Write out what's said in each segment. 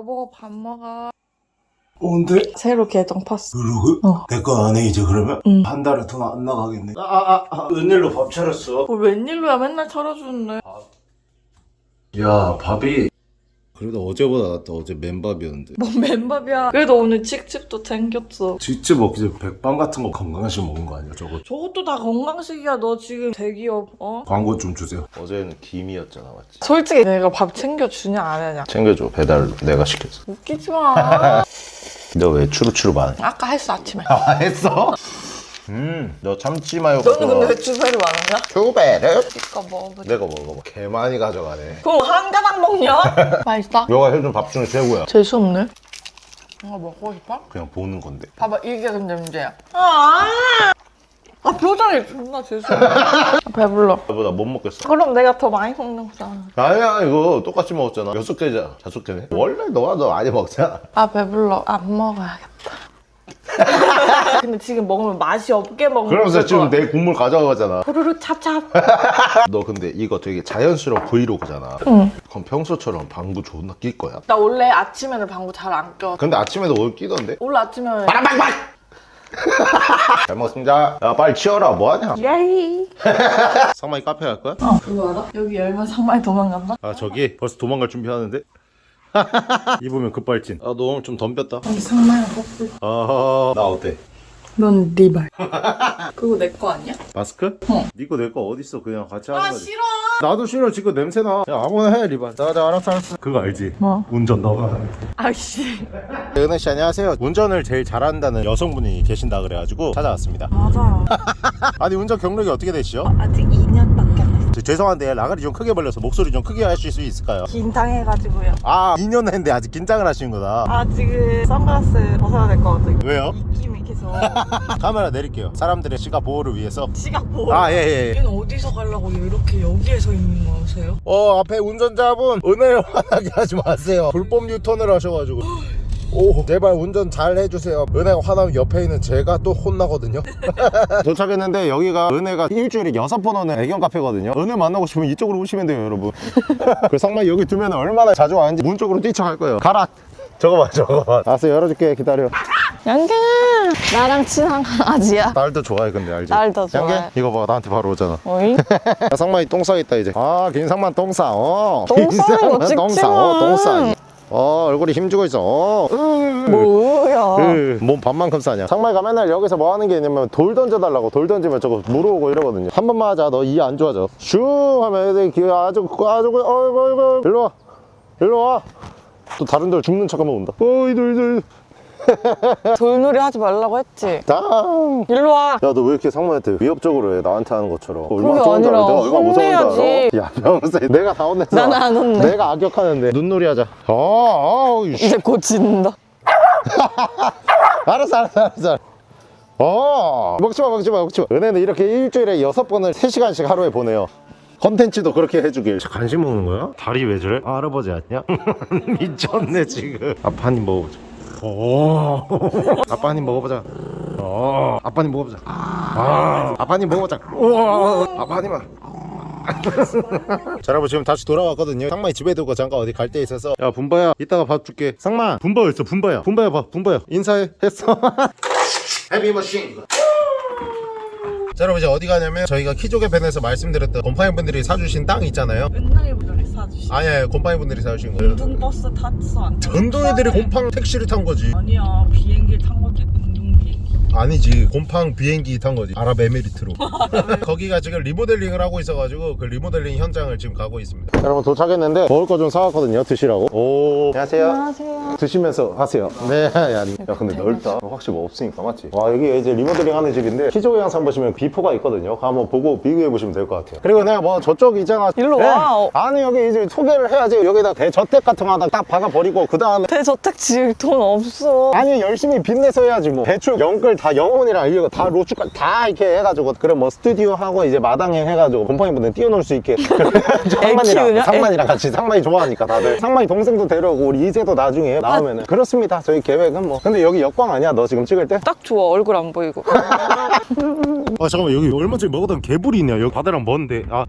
여보 밥 먹어. 뭔데? 새로 계정 팠어. 블로그? 어. 내거 안해 이제 그러면? 응. 한 달에 돈 안 나가겠네 아아아 아, 웬일로 밥 차렸어? 뭘 웬일로야 맨날 차려주는데. 야 밥이 그래도 어제보다 낫다 어제 맨밥이었는데 뭔 맨밥이야. 그래도 오늘 칡집도 챙겼어. 직접 먹기 전에 백반 같은 거 건강식 먹은 거 아니야 저거 저것도 다 건강식이야. 너 지금 대기업 어? 광고 좀 주세요 어제는 김이었잖아 맞지? 솔직히 내가 밥 챙겨주냐 안 하냐. 챙겨줘 배달 내가 시켰어 웃기지 마. 너 왜 추루추루 많아? 아까 했어 아침에. 아 했어? 음 너 참치 마요 너는 근데 왜 주사를 많았냐? 투배를? 이거 먹어보자. 내가 먹어봐 개 많이 가져가네 그럼 한 가닥 먹냐? 맛있다. 너가 해준 밥 중에 최고야 재수 없네. 이거 먹고 싶어? 그냥 보는 건데 봐봐 이게 근데 문제야. 아, 아 표정이 존나 재수 없네. 아, 배불러. 나보다 못 먹겠어 그럼 내가 더 많이 먹는 거잖아. 아니야 이거 똑같이 먹었잖아 여섯 개잖아 다섯 개네 원래 너가 더 많이 먹잖아 아 배불러. 안 먹어야겠다. 근데 지금 먹으면 맛이 없게 먹는 그러면서 거 지금 내 국물 가져가잖아 후루루 찹찹. 너 근데 이거 되게 자연스러운 브이로그잖아 응. 그럼 평소처럼 방구 존나 낄 거야 나 원래 아침에는 방구 잘 안 껴. 근데 아침에도 오늘 끼던데 원래 아침에는 빠랑빵빵 잘 먹습니다 야 빨리 치워라 뭐하냐 예이. 상마이 카페 갈 거야? 어 그거 알아? 여기 열면 상마이 도망간다? 아 저기 벌써 도망갈 준비하는데 입으면 급발진 아 너 오늘 좀 덤볐다 여기 상마이 뽀뽀. 아하 나 어때? 넌 리발. 그거 내 거 아니야? 마스크? 어. 니거 내 거 어딨어 그냥 같이 하는 아 거지 싫어. 나도 싫어 지금 냄새나 야 아무나 해 리반 자자 알았어 알았어 그거 알지? 뭐? 운전 너가 아씨. 은혜씨 안녕하세요 운전을 제일 잘한다는 여성분이 계신다 그래가지고 찾아왔습니다 맞아요. 아니 운전 경력이 어떻게 되시죠? 아직 2년밖에 안 됐어. 저 죄송한데 라가리 좀 크게 벌려서 목소리 좀 크게 하실 수 있을까요? 긴장해가지고요. 아 2년 했는데 아직 긴장을 하시는 거다 아 지금 선글라스 벗어야 될 것 같아. 왜요? 입김이 계속. 카메라 내릴게요 사람들의 시각 보호를 위해서 시각 보호. 아 예예 예, 예. 여기는 어디서 가려고 이렇게 여기에서 있는 거세요? 어 앞에 운전자분 은혜를 화나게 하지 마세요 불법 유턴을 하셔가지고 오 제발 운전 잘 해주세요 은혜가 화나면 옆에 있는 제가 또 혼나거든요 도착했는데 여기가 은혜가 일주일에 여섯 번 오는 애견 카페거든요 은혜 만나고 싶으면 이쪽으로 오시면 돼요 여러분 그 상마 여기 두면 얼마나 자주 와는지 문 쪽으로 뛰쳐갈 거예요 가라 저거 봐 저거 봐 알았어 열어줄게 기다려 양갱아 나랑 친한 강아지야. 딸도 좋아해 근데 알지? 딸더 좋아해. 양갱? 이거 봐 나한테 바로 오잖아 어이? 야, 상만이 똥 싸겠다 이제 아 김상만 똥 싸. 어. 똥 싸는 거 찍지 싸. 어, 마. 똥 싸. 어 얼굴이 힘주고 있어. 어. 뭐야? 으, 몸 반만큼 싸냐? 상마이가 맨날 여기서 뭐 하는 게 있냐면 돌 던져달라고. 돌 던지면 저거 물어오고 이러거든요. 한 번만 하자. 너 이 안 좋아져. 슝 하면 애들이 귀 아주 아주 어이구 어이구. 일로 와. 일로 와 또 다른 돌 죽는 척하면 온다. 어이 돌돌 돌놀이 하지 말라고 했지. 땅 일로 와. 야 너 왜 이렇게 상무한테 위협적으로 해 나한테 하는 것처럼 얼마나 좋은 줄 아니라 알아? 내가 얼마나 무서운 줄. 알아? 야 병세 내가 다 혼냈어 나는 안 혼내. 내가 악역하는데 눈놀이 하자 아, 아 이씨. 이제 곧 진다. 알았어 알았어 알았어 어 먹지마 먹지마 먹지마 은혜는 이렇게 일주일에 여섯 번을 세시간씩 하루에 보내요 컨텐츠도 그렇게 해주길 간식 먹는 거야? 다리 왜 저래? 아, 할아버지 아니야? 미쳤네 지금 아빠 한입 먹어보자 오. 아빠 한입 먹어보자. 어. 아빠 한입 먹어보자. 아. 아빠 한입 먹어보자. 우와. 아빠 한 입만 자 여러분 지금 다시 돌아왔거든요. 상마이 집에 두고 잠깐 어디 갈 데 있어서. 야 분바야 이따가 밥 줄게. 상마. 분바 있어 분바야. 분바야 봐 분바야. 인사해. 했어. 헤비머신 자 여러분 이제 어디 가냐면 저희가 키조개 팬에서 말씀드렸던 곰팡이 분들이 사주신 땅 있잖아요 맨날 분들이 사주시. 아니 아니 곰팡이 분들이 사주신 거예요 운동버스 탔어 안 탔어? 전동애들이 곰팡 택시를 탄 거지 아니야 비행기 탄 거지 운동 비행기. 아니지 곰팡 비행기 탄 거지 아랍에미리트로 거기가 지금 리모델링을 하고 있어가지고 그 리모델링 현장을 지금 가고 있습니다 여러분 도착했는데 먹을 거 좀 사왔거든요 드시라고 오 안녕하세요 안녕하세요. 드시면서 하세요. 네 야, 야 근데 넓다. 확실히 뭐 없으니까 맞지? 와 여기 이제 리모델링 하는 집인데 키조개 영상 보시면 비포가 있거든요. 그거 한번 보고 비교해 보시면 될 것 같아요. 그리고 내가 뭐 저쪽 있잖아 일로 와. 어. 아니 여기 이제 소개를 해야지. 여기다 대저택 같은 거 하나 딱 박아버리고 그 다음에 대저택 지을 돈 없어. 아니 열심히 빚내서 해야지 뭐. 대출 영끌 다 영혼이랑 이거 다 로축까지 다 이렇게 해가지고 그래 뭐 스튜디오 하고 이제 마당에 해가지고 곰팡이 분들 띄워놓을 수 있게. 상만이랑? 상만이랑 같이 상만이 좋아하니까 다들. 상만이 동생도 데려오고 우리 이세도 나중에 나오면은 그렇습니다 저희 계획은 뭐 근데 여기 역광 아니야 너 지금 찍을 때? 딱 좋아 얼굴 안 보이고. 아 잠깐만 여기 얼마 전에 먹었던 개불이 있냐 여기 바다랑 먼데 아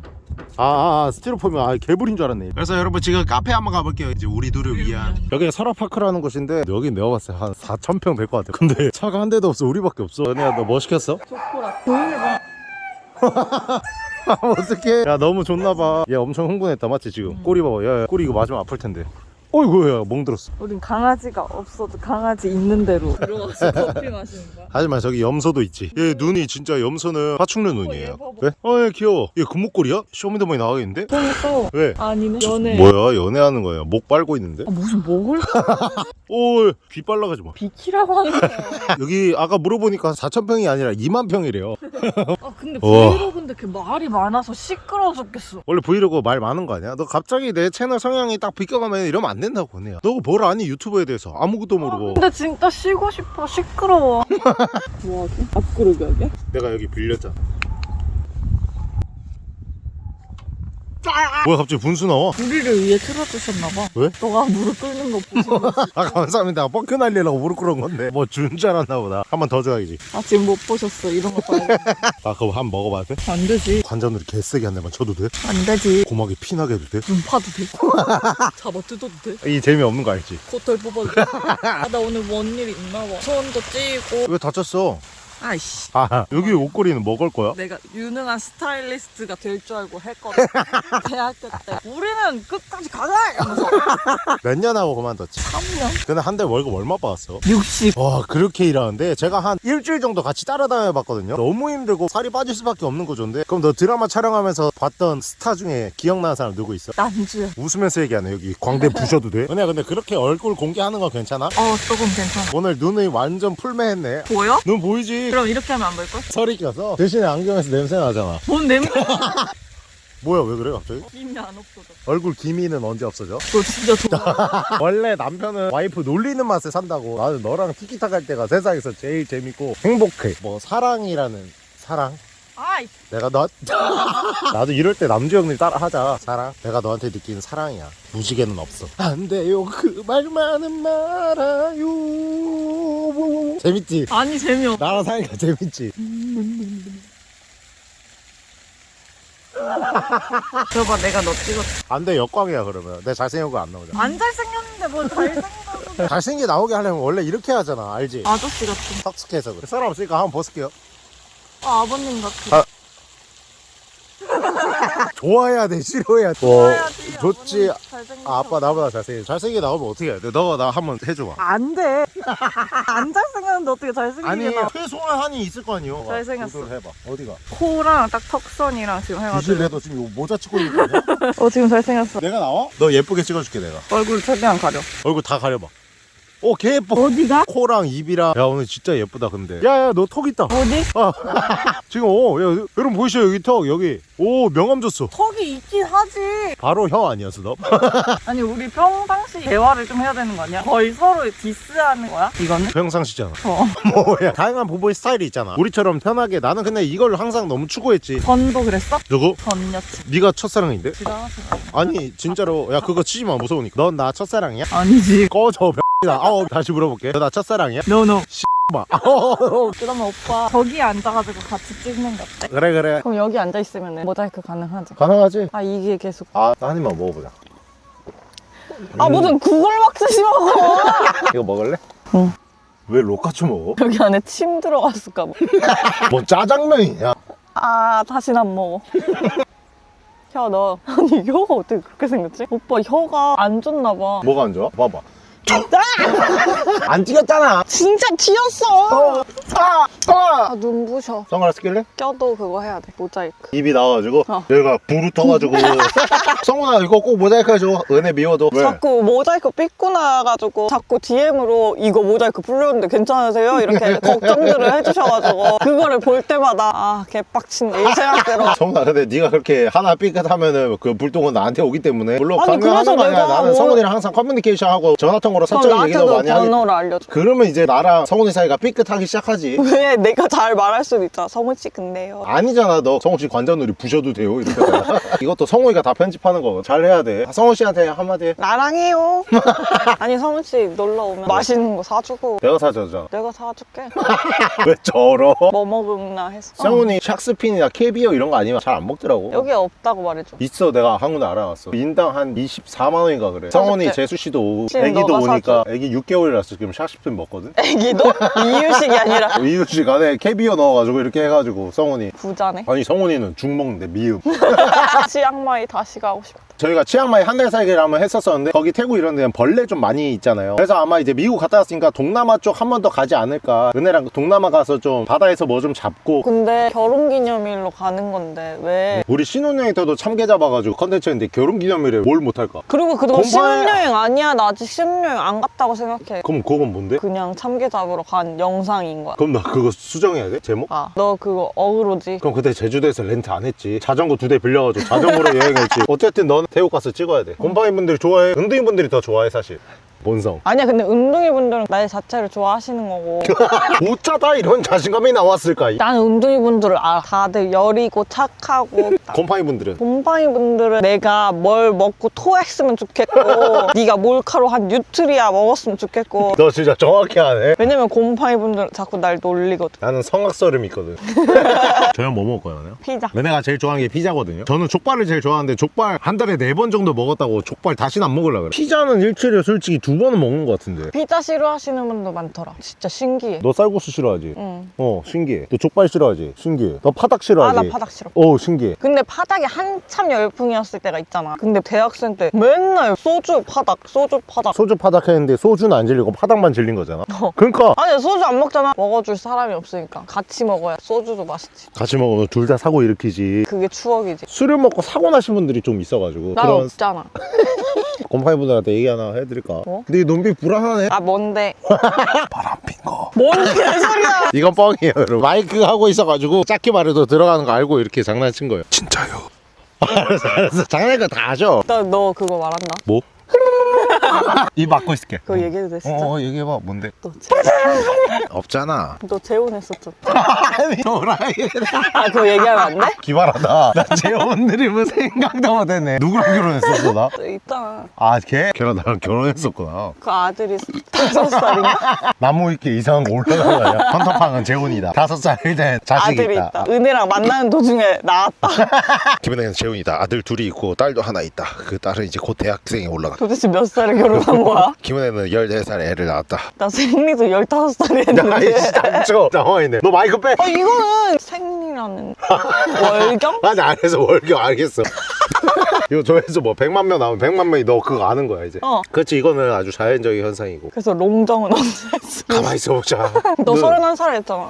아, 아, 아 스티로폼이 아, 개불인 줄 알았네. 그래서 여러분 지금 카페 한번 가볼게요. 이제 우리 둘을 위한. 여기가 설화파크라는 곳인데 여기 내가 봤을 때 한 4천 평될 것 같아. 근데 차가 한 대도 없어. 우리밖에 없어. 은혜야 너 뭐 시켰어? 초코라. 조용히 봐. 아, 어떡해. 야 너무 좋나봐. 얘 엄청 흥분했다 맞지 지금? 꼬리 봐봐. 야, 야 꼬리 이거 맞으면 아플 텐데. 어이구야 멍들었어. 우린 강아지가 없어도 강아지 있는 대로 들어가서 커피 마시는 거야. 하지만 저기 염소도 있지. 얘 눈이 진짜 염소는 파충류 눈이에요. 얘 봐봐. 왜? 어, 얘 귀여워. 얘 금목걸이야? 쇼미더머니 나가겠는데? 그러니까 왜? 아니네. 연애. 뭐야 연애하는 거야 목 빨고 있는데 아, 무슨 먹을 오귀 빨라가지 마 비키라고 하는 거야. 여기 아까 물어보니까 4천 평이 아니라 2만 평이래요 아 근데 어. 브이로그인데 걔 말이 많아서 시끄러워 죽겠어. 원래 브이로그 말 많은 거 아니야 너 갑자기 내 채널 성향이 딱 비껴가면 이러면 안 된다고 내야 너뭘 아니 유튜브에 대해서 아무것도 모르고 근데 진짜 쉬고 싶어. 시끄러워. 뭐하지? 앞구르기 하게? 내가 여기 빌렸잖아 뭐야 갑자기 분수 나와 우리를 위해 틀어주셨나봐. 왜? 너가 무릎 꿇는 거 보시면 아 감사합니다 뻥크 날리려고 무릎 꿇은 건데 뭐 준 줄 알았나 보다 한 번 더 줘야지 아 지금 못 보셨어. 이런 거 봐야 돼. 아 그거 한 번 먹어봐도 돼? 안 되지. 관자놀이 개세게 한 대만 쳐도 돼? 안 되지. 고막에 피나게 해도 돼? 눈 파도 돼. 잡아 뜯어도 돼. 이 재미없는 거 알지? 코털 뽑아도 돼. 아, 나 오늘 뭔 일 있나 봐. 손도 찌고. 왜 다쳤어? 아이씨. 아 여기 옷걸이는 뭐걸 거야? 내가 유능한 스타일리스트가 될 줄 알고 했거든. 대학교 때. 우리는 끝까지 가자! 이러면서. 몇 년 하고 그만뒀지? 3년? 근데 한 달 월급 얼마 받았어? 60. 와 그렇게 일하는데 제가 한 일주일 정도 같이 따라다녀 봤거든요 너무 힘들고 살이 빠질 수밖에 없는 구조인데 그럼 너 드라마 촬영하면서 봤던 스타 중에 기억나는 사람 누구 있어? 난주야. 웃으면서 얘기하네 여기 광대 부셔도 돼? 은혜야 근데 그렇게 얼굴 공개하는 거 괜찮아? 어, 조금 괜찮아. 오늘 눈이 완전 풀매했네 보여? 눈 보이지? 그럼 이렇게 하면 안 보일걸? 설이 껴서 대신에 안경에서 냄새 나잖아 뭔 냄새? 뭐야 왜 그래 갑자기? 김이 안 없어져. 얼굴 기미는 언제 없어져? 너 진짜 좋아. 원래 남편은 와이프 놀리는 맛에 산다고 나는 너랑 티키타카 할 때가 세상에서 제일 재밌고 행복해 뭐 사랑이라는 사랑 아이, 내가 너 나도 이럴 때 남주 형님 따라 하자. 사랑 내가 너한테 느끼는 사랑이야. 무지개는 없어. 안 돼요. 그 말만은 말아요. 재밌지? 아니 재미없어. 나랑 사니까 재밌지? 저봐 내가 너 찍었어. 안돼 역광이야 그러면. 내 잘생긴 거 안 나오잖아. 안 잘생겼는데 뭘 잘생겼는데. 잘생기게 나오게 하려면 원래 이렇게 하잖아 알지? 아저씨 같은. 턱스케해서 그래. 사람 없으니까 한번 벗을게요 아, 아버님 같아. 아. 좋아해야 돼 싫어해야 돼 좋아야지, 어, 좋지. 아, 아빠 나보다 잘생겨 잘생기게 나오면 어떻게 해야 돼 너가 나 한번 해줘봐 안 돼. 안 잘생겼는데 어떻게 잘생기게 아니 나. 최소한 한이 있을 거 아니요 잘생겼어. 해봐 어디가 코랑 딱 턱선이랑 지금 해가지고. 비실래도 지금 모자 치고 있는 거 아니야? 어, 지금 잘생겼어. 내가 나와? 너 예쁘게 찍어줄게 내가 얼굴 최대한 가려. 얼굴 다 가려봐 오 개 예뻐 어디가? 코랑 입이랑 야 오늘 진짜 예쁘다 근데 야야 너 턱 있다 어디? 아 지금 오 야 여러분 보이시죠 여기 턱 여기 오 명함 줬어 턱이 있긴 하지. 바로 형 아니었어 너? 아니, 우리 평상시 대화를 좀 해야 되는 거 아니야? 거의 서로 diss하는 거야? 이거는? 평상시잖아 어. 뭐야 다양한 부부의 스타일이 있잖아 우리처럼 편하게 나는 근데 이걸 항상 너무 추구했지 전도 그랬어? 누구? 전 여친. 네가 첫사랑인데? 지랄하지 아니 진짜로 야 그거 치지 마 무서우니까 넌 나 첫사랑이야? 아니지. 꺼져 나 아우 다시 물어볼게 너나 첫사랑이야? no no. 봐 아우, 그러면 오빠 저기 앉아가지고 같이 찍는 거 어때? 그래 그래 그럼 여기 앉아 있으면 모자이크 가능하지? 가능하지? 아 이게 계속 아, 한 입만 먹어보자 아 무슨 구글 막스시 먹어 이거 먹을래? 응. 왜 로카츠 먹어? 여기 안에 침 들어갔을까 봐. 뭐 짜장면이냐? 아 다신 안 먹어 혀 너 아니 혀가 어떻게 그렇게 생겼지? 오빠 혀가 안 좋나 봐 뭐가 안 좋아? 봐봐 안 튀겼잖아 진짜 튀었어 아! 아! 아 눈부셔 선글라스 낄래? 껴도 그거 해야 돼 모자이크 입이 나와가지고 어. 얘가 부르 터가지고 성훈아 이거 꼭 모자이크 해줘 은혜 미워도 왜? 자꾸 모자이크 삐꾸 나가지고 자꾸 DM으로 이거 모자이크 풀렸는데 괜찮으세요? 이렇게 걱정들을 해주셔가지고 그거를 볼 때마다 아 개빡친데 이 생각대로 성훈아 근데 네가 그렇게 하나 삐끗하면은 그 불똥은 나한테 오기 때문에 물론 아니, 그래서 내가 나는 뭐- 성훈이랑 항상 커뮤니케이션하고 전화통화로 사적인 나한테도 많이 번호를 알려줘. 그러면 이제 나랑 성훈이 사이가 삐끗하기 시작하지 왜 내가 잘 말할 수도 있잖아. 성훈 씨 근데요. 아니잖아 너 성훈 씨 관자놀이 부셔도 돼요 이렇게. 이것도 성훈이가 다 편집하는 거 잘 해야 돼 성훈 씨한테 한마디 해 나랑 해요. 아니 성훈 씨 놀러 오면 맛있는 거 사주고 내가 사줬잖아 내가 사줄게. 왜 저러 뭐 먹나 했어. 성훈이 샥스핀이나 캐비어 이런 거 아니면 잘 안 먹더라고 여기 없다고 말해줘. 있어 내가 한군데 알아봤어 인당 한 24만 원인가 그래 성훈이 개. 재수 씨도 오고 애기도 오니까 애기 6개월이라서 지금 샥스핀 먹거든? 애기도? 이유식이 아니라. 이유식 안에 캐비어 넣어가지고 이렇게 해가지고 성훈이. 부자네. 아니 성훈이는 죽 먹는데 미음. 치앙마이 다시 가고 싶다. 저희가 치앙마이 한 달 살기를 한번 했었었는데 거기 태국 이런 데는 벌레 좀 많이 있잖아요 그래서 아마 이제 미국 갔다 왔으니까 동남아 쪽 한 번 더 가지 않을까 은혜랑 동남아 가서 좀 바다에서 뭐 좀 잡고 근데 결혼기념일로 가는 건데 왜? 우리 신혼여행 때도 참게 잡아가지고 컨텐츠인데 결혼기념일에 뭘 못할까 그리고 그거 공부해. 신혼여행 아니야. 나 아직 신혼여행 안 갔다고 생각해. 그럼 그건 뭔데? 그냥 참게 잡으러 간 영상인 거야. 그럼 나 그거 수정해야 돼? 제목? 아, 너 그거 어그로지? 그럼 그때 제주도에서 렌트 안 했지 자전거 두 대 빌려가지고 자전거로 여행했지 어쨌든 너는 태국 가서 찍어야 돼. 곰팡이 분들이 좋아해? 은둥이 분들이 더 좋아해 사실 본성 아니야, 근데 운동이 분들은 날 자체를 좋아하시는 거고. 어쩌다 이런 자신감이 나왔을까 나는 운동이 분들을 알아. 다들 여리고 착하고. 곰팡이 분들은 곰팡이 분들은 내가 뭘 먹고 토했으면 좋겠고, 네가 몰카로 한 뉴트리아 먹었으면 좋겠고. 너 진짜 정확히 하네 왜냐면 곰팡이 분들은 자꾸 날 놀리거든. 나는 성악설음 있거든 저녁 뭐 먹을 거예요? 피자. 은혜가 제일 좋아하는 게 피자거든요 저는 족발을 제일 좋아하는데 족발 한 달에 네 번 정도 먹었다고 족발 다시는 안 먹으려고 그래 피자는 일주일에 솔직히 두 번은 먹는 것 같은데 피자 싫어하시는 분도 많더라. 진짜 신기해. 너 쌀국수 싫어하지? 응. 어 신기해 너 족발 싫어하지? 신기해 너 파닭 아, 싫어하지? 나 파닭 싫어. 어 신기해 근데 파닭이 한참 열풍이었을 때가 있잖아. 근데 대학생 때 맨날 소주 파닭, 소주 파닭. 소주 파닭 했는데 소주는 안 질리고 파닭만 질린 거잖아 어. 그러니까 아니 소주 안 먹잖아. 먹어줄 사람이 없으니까 같이 먹어야 소주도 맛있지. 같이 먹으면 둘 다 사고 일으키지 그게 추억이지. 술을 먹고 사고 나신 분들이 좀 있어가지고 난 그런 없잖아. 곰팡이 분들한테 얘기 하나 해드릴까? 어? 근데 이 눈빛 불안하네 아 뭔데? 바람 핀거 뭔 개소리야? 이건 뻥이에요 여러분 마이크 하고 있어가지고 짧게 말해도 들어가는 거 알고 이렇게 장난친 거예요 진짜요 알았어 알았어 장난이니까 다 하죠 나 너 그거 말한다. 뭐? 입 막고 있을게 그거 얘기해도 돼 진짜? 어, 어 얘기해봐 뭔데 너, 재... 없잖아 너 재혼했었죠? 아니 도라이 아 그거 얘기하면 안 돼? 기발하다 나 재혼 드림은 생각도 못했네 누구랑 결혼했었어 나? 너 있잖아. 아 걔? 걔랑 나랑 결혼했었구나 그 아들이 다섯 살인가? 나무 위키에 이상한 거 올라간 거 아니야? 헌터팡은 재혼이다 다섯 된 자식이 아들이 있다, 있다. 은혜랑 만나는 도중에 나왔다. 김은혜는 재혼이다 아들 둘이 있고 딸도 하나 있다 그 딸은 이제 곧 대학생에 올라가 도대체 몇 살에 결혼한 거야? 김은혜는 14살에 애를 낳았다 나 생리도 15살에 아이씨 했는데. 당초 당황했네 너 마이크 빼 어, 이거는 생리라는 월경? 아니 안 해서 월경 알겠어 이거 조회수 뭐 100만 명 나오면 100만 명이 너 그거 아는 거야 이제 어. 그렇지 이거는 아주 자연적인 현상이고 그래서 롱정은 언제 했어? 가만히 있어보자 너 서른한 살에 했잖아.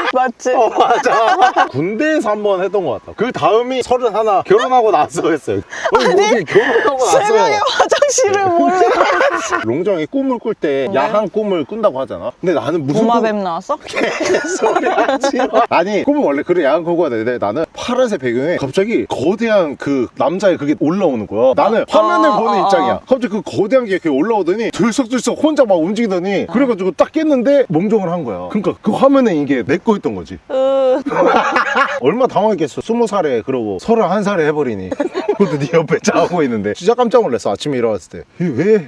맞지? 어 맞아. 군대에서 한 번 했던 것 같다 그 다음이 서른 하나 결혼하고 나서 했어요. 아니 어디 결혼하고 나서. 새벽에 화장실을 몰래 롱정이 꿈을 꿀 때 야한 꿈을 꾼다고 하잖아. 근데 나는 무슨 꿈- 도마뱀 나왔어? 소리 하지 마. 아니 꿈은 원래 그래 야한 꿈 꿔야 되는데 나는 파란색 배경에 갑자기 거대한 그 남자의 그게 올라오는 거야. 나는 화면을 아, 보는 아, 입장이야. 갑자기 그 거대한 게 이렇게 올라오더니 들썩들썩 혼자 막 움직이더니 그래가지고 딱 깼는데 멍정을 한 거야. 그러니까 그 화면에 이게 내 거였던 거지. 으, 얼마 당황했겠어. 스무 살에 그러고 서른한 살에 해버리니. 그것도 네 옆에 자고 있는데. 진짜 깜짝 놀랐어. 아침에 일어났을 때. 왜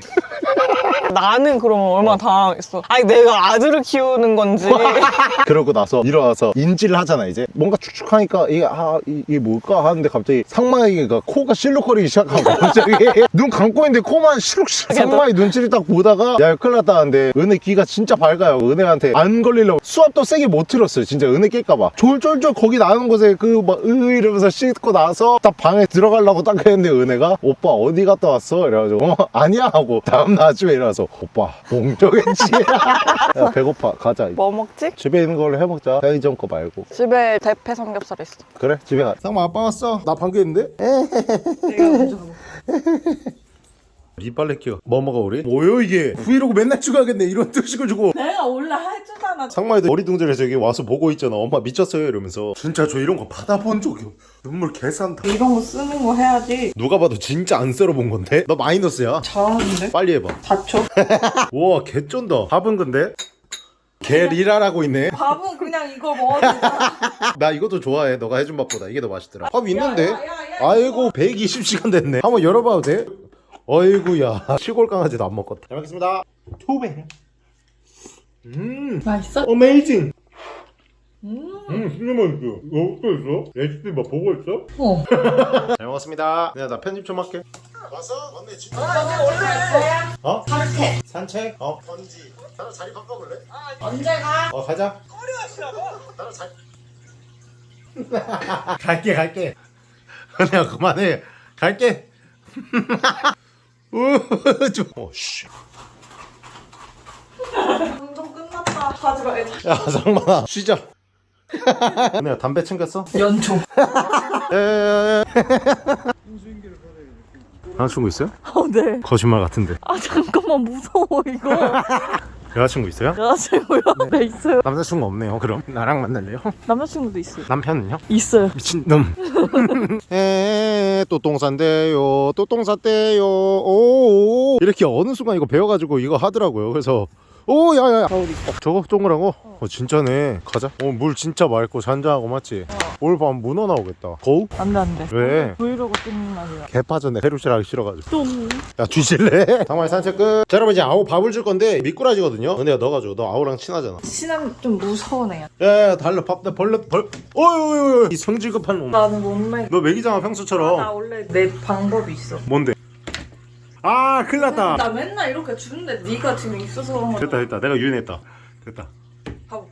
나는 그러면 얼마나 당황했어. 아니 내가 아들을 키우는 건지. 그러고 나서 일어나서 인지를 하잖아 이제. 뭔가 축축하니까 이게 아 이- 이게 뭘까? 하는데 갑자기 상마이가 코가 실룩거리기 시작하고 갑자기 눈 감고 있는데 코만 실룩실룩 상마이 눈치를 딱 보다가 야 큰일 났다 하는데 은혜 귀가 진짜 밝아요. 은혜한테 안 걸리려고. 수압도 세게 못 틀었어요 진짜. 은혜 깰까봐. 졸졸졸 거기 나는 곳에 그 막 으 이러면서 씻고 나서 딱 방에 들어가려고 딱 했는데 은혜가 오빠 어디 갔다 왔어? 이래가지고 어 아니야. 하고 다음 날 아침에 일어나서 오빠 몽정했지? 야 배고파. 가자. 뭐 먹지? 집에 있는 걸로 해먹자. 편의점 거 말고. 집에 대패 삼겹살 있어. 그래? 집에 가. 쌍마 아빠 왔어? 나 방귀 했는데? 이빨래 끼워 뭐 먹어 우리? 뭐요 이게? 브이로그 맨날 찍어야겠네. 이런 뜻식을 주고 내가 원래 해주잖아. 상마이도 어리둥절해서 여기 와서 보고 있잖아. 엄마 미쳤어요 이러면서. 진짜 저 이런 거 받아본 적이 없. 눈물 개싼다. 이런 거 쓰는 거 해야지. 누가 봐도 진짜 안 썰어본 건데? 너 마이너스야? 잘하는데? 빨리 해봐. 4초? 우와 개쩐다. 밥은 근데? 개 리라라고 있네. 밥은 그냥 이거 먹어도 되잖아. 나 이것도 좋아해. 너가 해준 밥보다. 이게 더 맛있더라. 밥 있는데? 아이고 120시간 됐네. 한번 열어봐도 돼? 어이구야 시골 강아지도 안 먹겠다 잘 먹겠습니다 투배 음 맛있어? 어메이징 음. 음 진짜 맛있어 어떻게 있어? 레시피 막 보고 있어? 어. 잘 먹었습니다 내가 나 편집 좀 할게 왔어? 왔네 진짜 원래 어? 산책. 산책? 어 번지 나랑 자리 바꿔볼래? 언제 가? 어 가자 나랑 자리 갈게 갈게 내가 그만해 갈게 오씨 운동 끝났다. 가지 말자. 야 상만아 쉬자 내가 담배 챙겼어? 연초. 에에에 남자친구 있어요? 어, 네. 거짓말 같은데 아, 잠깐만, 무서워, 이거. 여자친구 있어요? 여자친구요? 네, 있어요. 남자친구 없네요 그럼 나랑 만날래요? 남자친구도 있어요. 남편은요? 있어요. 미친놈 에또 똥 싼대요 또 똥 쌌대요 오 이렇게 어느 순간 이거 배워가지고 이거 하더라고요 그래서 오 야야야. 저거 동그란 거? 어 진짜네 가자 어 물 진짜 맑고 잔잔하고 맞지? 오늘 밤 문어 나오겠다 거우? 안 돼, 안 돼. 왜? 브이로그 찍는 날이야. 개 빠졌네 해루실 하기 싫어가지고 좀. 야 뒤질래? 상마이 산책 끝 자, 여러분 이제 아우 밥을 줄 건데 미꾸라지거든요 은혜야 너가 줘너 아우랑 친하잖아 친하면 좀 무서운 애야. 야야 달러 밥 벌레 벌 어이 이 성질 급한 놈 나는 못 먹. 너 먹이잖아 평소처럼 나 원래 내 방법이 있어. 뭔데? 아 큰일 났다 나 맨날 이렇게 주는데 네가 지금 있어서. 됐다 됐다 내가 유인했다 됐다 가보.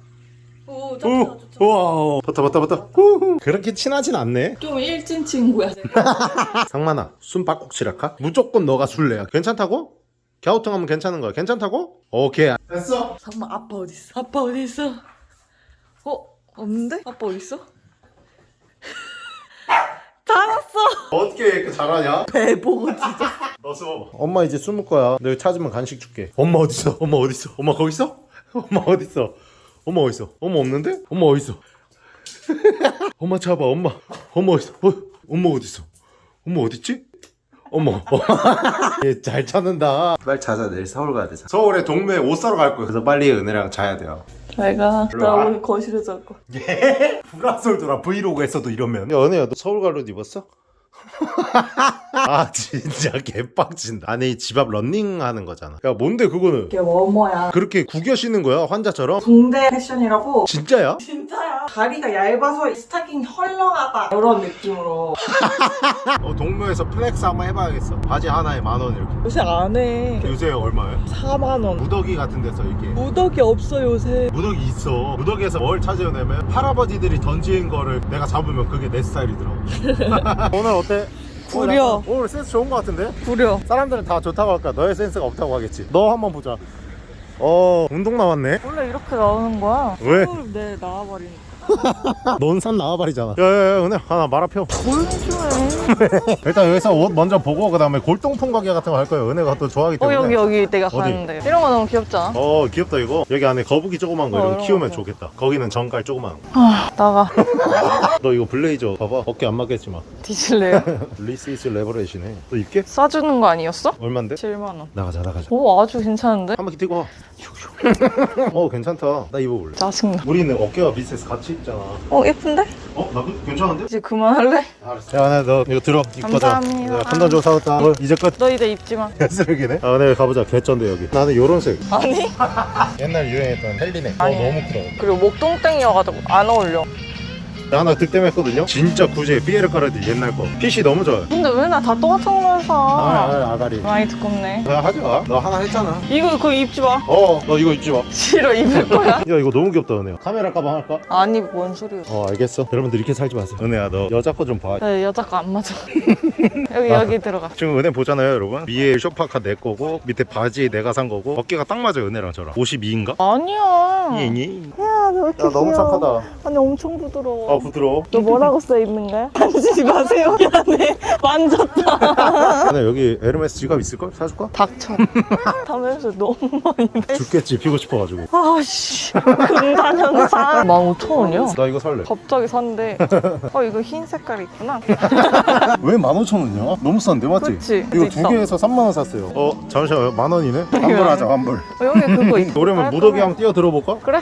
오, 오. 우와 봤다 봤다 봤다 후후. 그렇게 친하진 않네 좀 일진 친구야. 상만아 숨 바꼭치라카 무조건 너가 술래야 괜찮다고? 갸우뚱하면 괜찮은 거야 괜찮다고? 오케이 됐어 잠깐만 아빠 어디 있어? 아빠 어디 있어? 어 없는데? 아빠 어디 있어? 잘았어. 어떻게 이렇게 잘하냐? 배 보고 진짜. 너 숨어봐 엄마 이제 숨을 거야 너 찾으면 간식 줄게 엄마 어딨어? 엄마 어딨어? 엄마 거기 있어? 엄마 어딨어? 엄마 어딨어? 엄마 없는데? 엄마 어딨어? 엄마 찾아봐 엄마 엄마 어딨어? 어? 엄마 어딨어? 엄마 어딨지? 엄마 얘잘 찾는다 빨리 자자 내일 서울 가야 되잖아 서울에 동묘에 옷 사러 갈 거야 그래서 빨리 은혜랑 자야 돼요 내가 일로 나 와. 오늘 거실에 잘 거. 불화설 돌아 브이로그 했어도 이러면 야 은혜야 너 서울 갈옷 입었어? 아 진짜 개빡친다 아니 집 앞 런닝 하는 거잖아 야 뭔데 그거는 이게 뭐뭐야? 그렇게 구겨 신는 거야 환자처럼? 붕대 패션이라고. 진짜야? 진짜야. 다리가 얇아서 스타킹 헐렁하다 이런 느낌으로. 어 동묘에서 flex 한번 해봐야겠어 바지 하나에 만 원 이렇게 요새 안 해. 요새 얼마야? 4만 원. 무더기 같은 데서 이게 무더기 없어 요새. 무더기 있어 무더기에서 뭘 찾아내면 할아버지들이 던진 거를 내가 잡으면 그게 내 스타일이더라고 오늘 어 때? 구려. 오늘 센스 좋은 거 같은데? 구려. 사람들은 다 좋다고 할까 너의 센스가 없다고 하겠지 너 한번 보자 어 운동 나왔네 원래 이렇게 나오는 거야. 왜? 내 나와버리니까. 넌산 나와버리잖아 야야야 은혜 하나 해주네. 일단 여기서 옷 먼저 보고 그 다음에 골동품 가게 같은 거 할 거예요 은혜가 또 좋아하기 어 때문에 여기 여기 내가 어디? 가는데. 이런 거 너무 귀엽지 않아? 어 귀엽다 이거 여기 안에 거북이 조그만 거 어, 이런 거 키우면 거. 좋겠다 거기는 정갈 조그만 아 나가. 거너 이거 블레이저 봐봐 어깨 안 맞겠지만 뒤질래요? 리시스 레버레이시네 너 입게? 싸주는 거 아니었어? 얼만데? 7만 원. 나가자 나가자 오 아주 괜찮은데? 한 바퀴 뛰고 와. 어 괜찮다 나 입어볼래 짜증나. 우리는 어깨가 비슷해서 같이 입잖아 어 예쁜데? 어? 나도 괜찮은데? 이제 그만할래? 알았어 야 은혜 너 이거 들어 가자 감사합니다. 판단 줘 사왔다 어, 이제 끝너 이제 입지 마. 쓰레기네 아 은혜 가보자 개쩐데 여기 나는 요런 색 아니? 옛날 유행했던 헬리네 어 아니. 너무 크다 그리고 목동땡이어가지고 안 어울려. 하나 득템했거든요 진짜 구제 삐에르 카르디 옛날 거 핏이 너무 좋아요 근데 왜 나 다 똑같은 걸 사? 아, 아 가리 많이 두껍네. 야 하지 마너 하나 했잖아 이거 그거 입지 마. 어너 이거 입지 마야 싫어 입을 거야. 이거 너무 귀엽다 은혜야 카메라 가방 할까? 아니 뭔 소리야? 어 알겠어 여러분들 이렇게 살지 마세요 은혜야 너 여자 거 좀봐 네 여자 거 안 맞아. 여기 여기 들어가. 지금 은혜 보잖아요 여러분 위에 쇼파카 내 거고 밑에 바지 내가 산 거고 어깨가 딱 맞아요 은혜랑 저랑 52인가? 아니야. 예니 야, 너 이렇게 야 너무. 착하다 아니 엄청 부드러워. 아 부드러워 너 뭐라고 써 있는 거야? 만지지 마세요. 미안해. 만졌다. 은혜 여기 에르메스 지갑 있을걸? 사줄까? 닥쳐. 담에서 너무 많이. 죽겠지 피고 싶어가지고 아씨. 금단현상. 15,000원이야? 나 이거 살래 갑자기 산대. 어 이거 흰 색깔 있구나. 왜 15,000원이야? 너무 싼데 맞지? 그치? 이거. 두 개에서 3만원 샀어요 어 잠시만요 만원이네? 환불하자 환불 어, 여기 그거 있어. 그러면 무더기 한번 뛰어 들어볼까? 그래?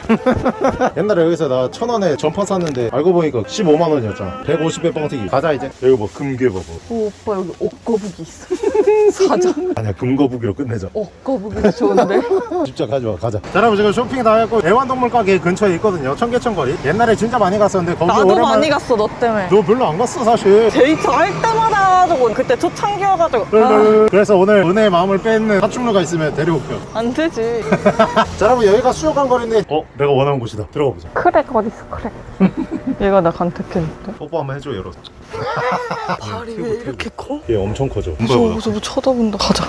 옛날에 여기서 나 천원에 점퍼 샀는데 알고 보니 까 15만원이었잖아 150배 뻥튀기. 가자 이제. 여기 뭐 금괴 봐봐 오 오빠 여기 옷거북이 있어. 사자. 아니야 금거북이로 끝내자. 옷거북이 좋은데? 진짜 가져와 가자. 자 여러분 지금 쇼핑 다 했고 애완동물 가게 근처에 있거든요. 청계천 거리. 옛날에 진짜 많이 갔었는데 거기 나도 오랜만에 많이 갔어 너 때문에. 너 별로 안 갔어 사실. 데이트 할 때마다 가지고 그때 초창기여가지고. 아, 그래서 오늘 은혜의 마음을 뺏는 파충류가 있으면 데려올게요. 안 되지. 자 여러분 여기가 수족관 거리인데 어 내가 원하는 곳이다. 들어가 보자. 크랙 어딨어 크랙. 얘가 나 간택했는데. 뽀뽀 한번 해줘 열어서 발이 왜 이렇게 커? 얘 엄청 커져 무서워 무서워 쳐다본다. 가자.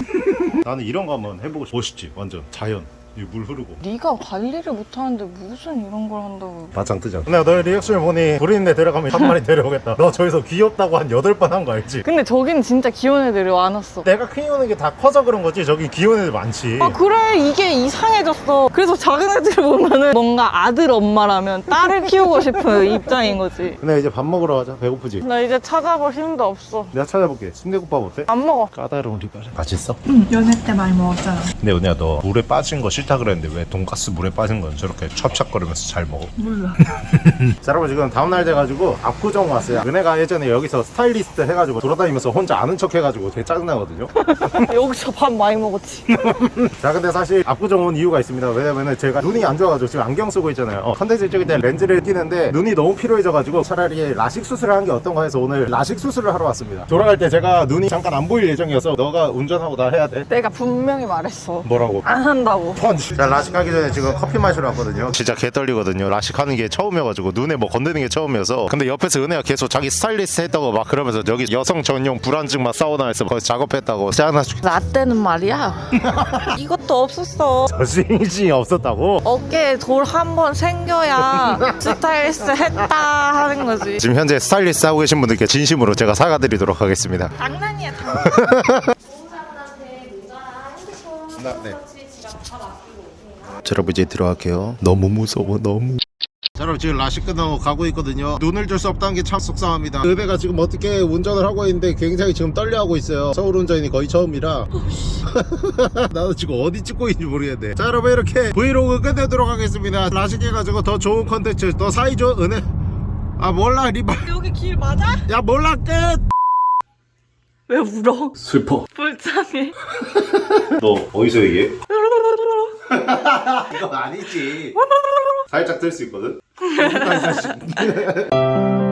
나는 이런 거 한번 해보고 싶어 멋있지 완전 자연 이 물 흐르고 네가 관리를 못하는데 무슨 이런 걸 한다고. 바짱 뜨잖아 근데 너의 리액션을 보니 부리는데 데려가면 한 마리 데려오겠다 너 저기서 귀엽다고 한 여덟 번한 거 알지? 근데 저긴 진짜 귀여운 애들이 많았어. 내가 키우는 게 다 커서 그런 거지 저기 귀여운 애들 많지 아 그래 이게 이상해졌어 그래서 작은 애들 보면은 뭔가 아들 엄마라면 딸을 키우고 싶은 입장인 거지 근데 이제 밥 먹으러 가자 배고프지? 나 이제 찾아볼 힘도 없어 내가 찾아볼게 순대국밥 어때? 안 먹어 까다로운 리바를 맛있어? 응, 연애 때 많이 먹었잖아. 근데 은혜야 너 물에 빠진 거 싫다 그랬는데 왜 돈가스 물에 빠진 건 저렇게 찹찹거리면서 잘 먹어? 몰라. 자 여러분 지금 다음날 돼가지고 압구정 왔어요. 은혜가 예전에 여기서 스타일리스트 해가지고 돌아다니면서 혼자 아는 척 해가지고 되게 짜증나거든요. 여기서 밥 많이 먹었지. 자 근데 사실 압구정 온 이유가 있습니다. 왜냐면은 제가 눈이 안 좋아가지고 지금 안경 쓰고 있잖아요. 어, 컨텐츠 찍을 때 렌즈를 끼는데 눈이 너무 피로해져가지고 차라리 라식 수술을 한 게 어떤가 해서 오늘 라식 수술을 하러 왔습니다. 돌아갈 때 제가 눈이 잠깐 안 보일 예정이어서 너가 운전하고 나 해야 돼. 내가 분명히 말했어. 뭐라고? 안 한다고. 펀치 자 라식 하기 전에 지금 커피 마시러 왔거든요. 진짜 개 떨리거든요. 라식 하는 게 처음이어가지고 눈에 뭐 건드는 게 처음이어서. 근데 옆에서 은혜가 계속 자기 스타일리스트 했다고 막 그러면서 여기 여성 전용 불안증막 사우나에서 거기서 작업했다고. 짜증나 죽 라떼는 말이야? 이것도 없었어. 저승이 없었다고? 어깨에 돌 한 번 생겨야 스타일리스트 했다 하는 거지. 지금 현재 스타일리스트 하고 계신 분들께 진심으로 제가 사과드리도록 하겠습니다. 장난이야 네. 자, 여러분 이제 들어갈게요. 너무 무서워, 너무. 자, 여러분 지금 라식 끝나고 가고 있거든요. 눈을 줄 수 없다는 게 참 속상합니다. 의배가 지금 어떻게 운전을 하고 있는데 굉장히 지금 떨려하고 있어요. 서울 운전이 거의 처음이라. 나도 지금 어디 찍고 있는지 모르겠네. 자, 여러분 이렇게 브이로그 끝내도록 하겠습니다. 라식 해가지고 더 좋은 컨텐츠, 더 사이좋은 은혜. 아 몰라 리바. 여기 길 맞아? 야 몰라 끝. 왜 울어? 슬퍼. 불쌍해 너 어디서 얘기해? 이건 아니지. 살짝 들수 있거든. 이.